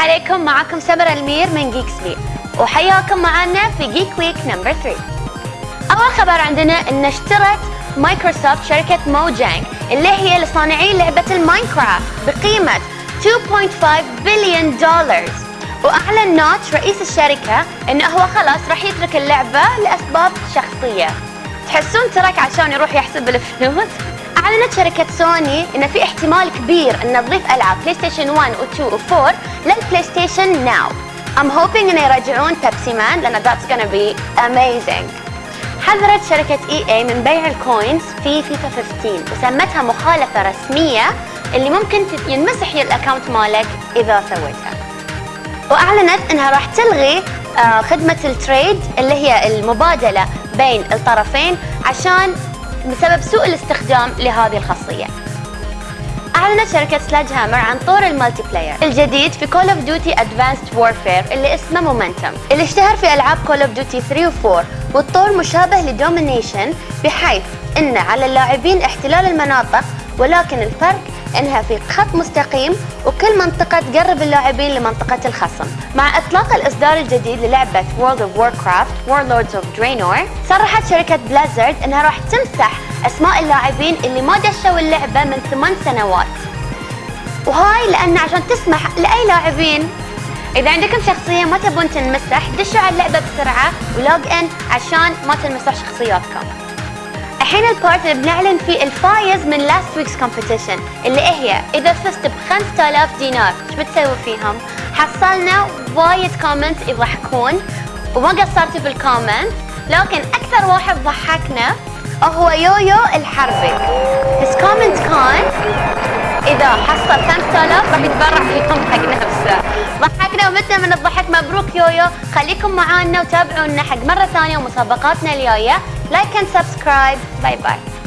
عليكم. معكم سمر المير من جيكس بي وحياكم معنا في Geek Week number 3 أول خبر عندنا إن اشترت مايكروسوفت شركة Mojang اللي هي لصانعي لعبة ال Minecraft بقيمة 2.5 بليون دولار وأعلن نوتش رئيس الشركة إنه هو خلاص راح يترك اللعبة لأسباب شخصية. تحسون ترك عشان يروح يحسب الفلوس؟ أعلنت شركة سوني إن في احتمال كبير إن تضيف ألعاب PlayStation 1 و2 و4 لل PlayStation Now. I'm hoping إنه يرجعون Pepsiman لأن that's gonna be amazing. حذرت شركة EA من بيع ال coins في فيفا 15 وسمتها مخالفة رسمية اللي ممكن ينمسح ال account مالك إذا سويتها. وأعلنت إنها راح تلغي آه، خدمة ال trade اللي هي المبادلة بين الطرفين عشان بسبب سوء الاستخدام لهذه الخاصية. أعلنت شركة Sledgehammer عن طور ال multiplayer الجديد في Call of Duty Advanced Warfare اللي اسمه Momentum اللي اشتهر في ألعاب Call of Duty 3 و4 والطور مشابه ل Domination بحيث أن على اللاعبين احتلال المناطق ولكن الفرق إنها في خط مستقيم وكل منطقة تقرب اللاعبين لمنطقة الخصم. مع إطلاق الإصدار الجديد للعبة World of Warcraft Warlords of Draenor صرحت شركة Blizzard إنها راح تمسح أسماء اللاعبين اللي ما دشوا اللعبة من ثمان سنوات. وهاي لأن عشان تسمح لأي لاعبين. إذا عندكم شخصية ما تبون تنمسح دشوا على اللعبة بسرعة و log in عشان ما تنمسح شخصياتكم. الحين ال part اللي بنعلن فيه الفايز من last week's competition اللي هي إذا فزت ب 5000 دينار إيش بتسوي فيهم؟ حصلنا وايد comment يضحكون وما قصرت بالكومنت لكن أكثر واحد ضحكنا هو يويو الحربي. His comment كان إذا حصل 5000 راح يتبرع فيكم حق نفسه. ضحكنا ومتنا من الضحك مبروك يويو. خليكم معانا وتابعونا حق مرة ثانية ومسابقاتنا الجاية. Like and subscribe. Bye bye.